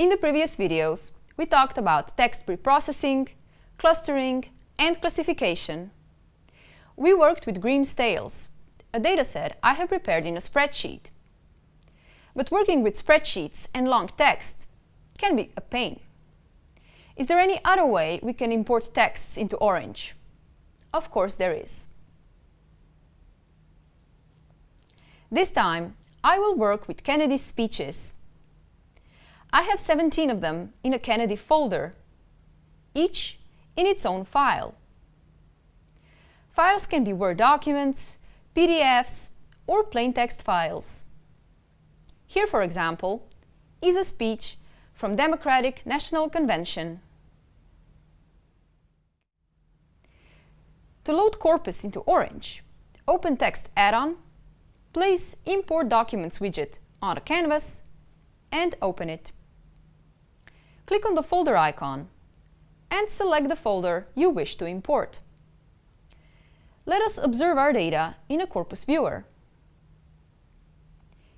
In the previous videos, we talked about text preprocessing, clustering, and classification. We worked with Grimm's Tales, a dataset I have prepared in a spreadsheet. But working with spreadsheets and long text can be a pain. Is there any other way we can import texts into Orange? Of course there is. This time, I will work with Kennedy's speeches. I have 17 of them in a Kennedy folder, each in its own file. Files can be Word documents, PDFs, or plain text files. Here, for example, is a speech from Democratic National Convention. To load Corpus into Orange, open Text add-on, place Import Documents widget on the canvas, and open it. Click on the folder icon and select the folder you wish to import. Let us observe our data in a Corpus viewer.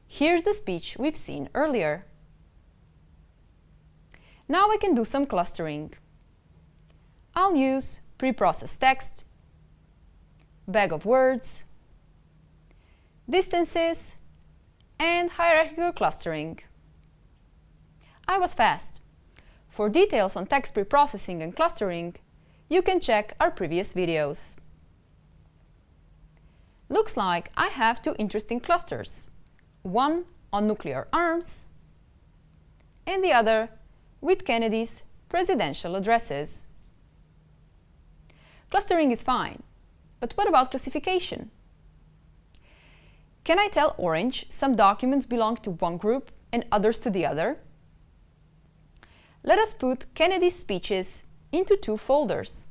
Here's the speech we've seen earlier. Now I can do some clustering. I'll use preprocessed text, bag of words, distances, and hierarchical clustering. I was fast. For details on text preprocessing and clustering, you can check our previous videos. Looks like I have two interesting clusters, one on nuclear arms and the other with Kennedy's presidential addresses. Clustering is fine, but what about classification? Can I tell Orange some documents belong to one group and others to the other? Let us put Kennedy's speeches into two folders,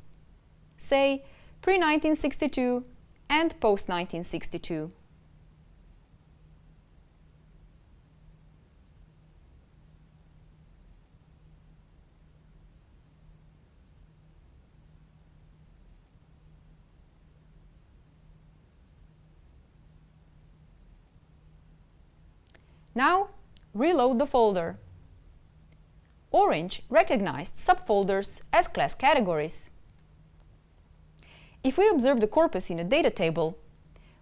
say pre-1962 and post-1962. Now, reload the folder. Orange recognized subfolders as class categories. If we observe the corpus in a data table,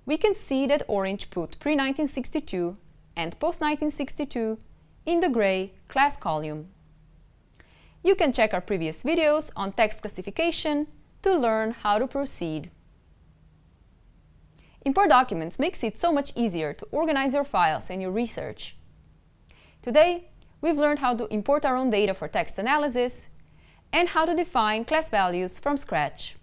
we can see that Orange put pre-1962 and post-1962 in the gray class column. You can check our previous videos on text classification to learn how to proceed. Import documents makes it so much easier to organize your files and your research. Today, we've learned how to import our own data for text analysis and how to define class values from scratch.